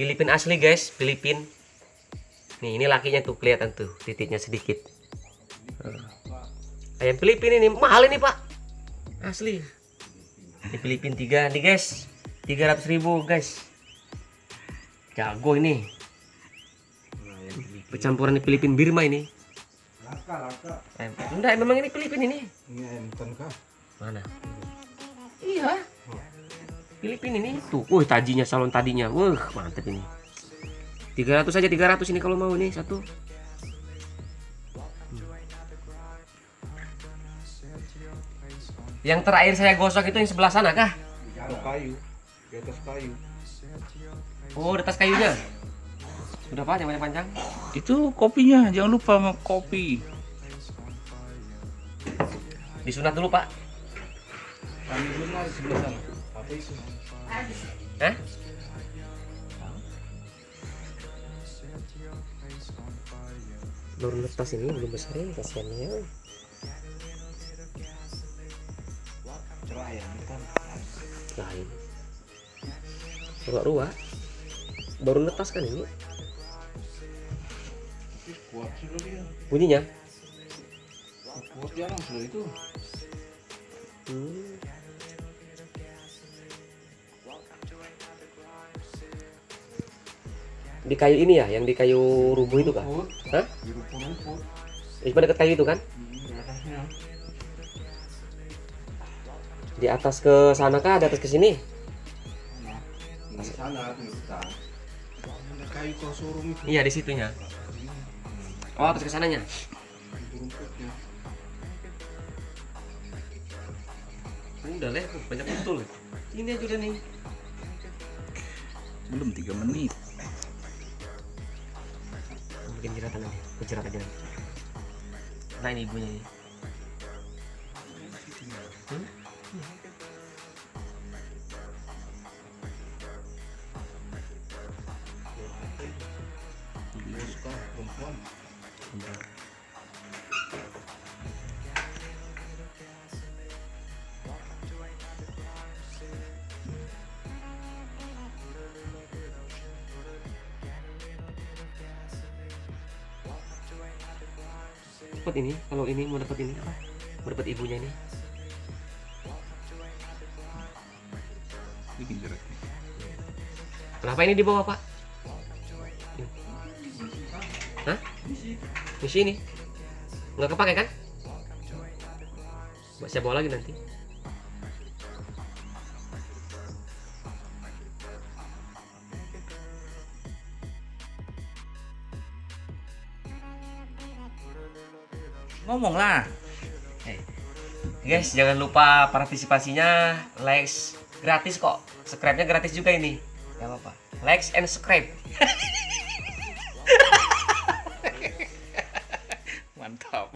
Filipin asli guys, Filipin. Nih, ini lakinya tuh kelihatan tuh, titiknya sedikit. Nah. Ayam Filipin ini mahal ini, Pak. Asli. Ini Filipin 3 nih, guys. 300 ribu guys. Jago ini. Percampuran di Filipin Birma ini. Laka, laka. Eh, enggak, memang ini Filipin ini. Ini ayam kah? Mana? Iya. Filipin ini tuh. Wih, tajinya salon tadinya. Wah, mantep ini. 300 saja 300 ini kalau mau nih satu. Yang terakhir saya gosok itu yang sebelah sana kah? Di kayu. Di atas kayu. Oh, di atas kayunya. Sudah pak, yang panjang. Itu kopinya, jangan lupa sama kopi. Disunat dulu pak. Kami sebelah sana. Apa itu? Hah? Baru lepas ini belum besar ini kasihannya. Ya, kan. Lain. Ruak-ruak. Baru netas kan ini Tapi kuat sih loh dia. bunyinya. Kuat dia langsung itu. Hmm. Di kayu ini ya, yang di kayu rubuh itu kan? Hah? Di. Di dekat kayu itu kan? Hmm, di atasnya. Di atas ke sana kah? Di atas ke sini? Di sana di hutan. Kayu kau suruh itu. Iya, di situnya. Oh, atas ke sananya. Udah leh, banyak betul. Ini aja udah nih. Belum 3 menit. Bikin jeratan aja jerat aja nah ini ibunya ini Hmm? Perempuan? Cepet ini kalau ini mau dapat ini apa? Mau dapat ibunya ini? Bikin kenapa ini di bawah pak? Hah? di sini. Nggak kepake kan? Saya bawa lagi nanti Ngomong lah. guys jangan lupa partisipasinya. Likes gratis kok. Subscribe nya gratis juga ini. Gak apa-apa. Likes and subscribe. Mantap.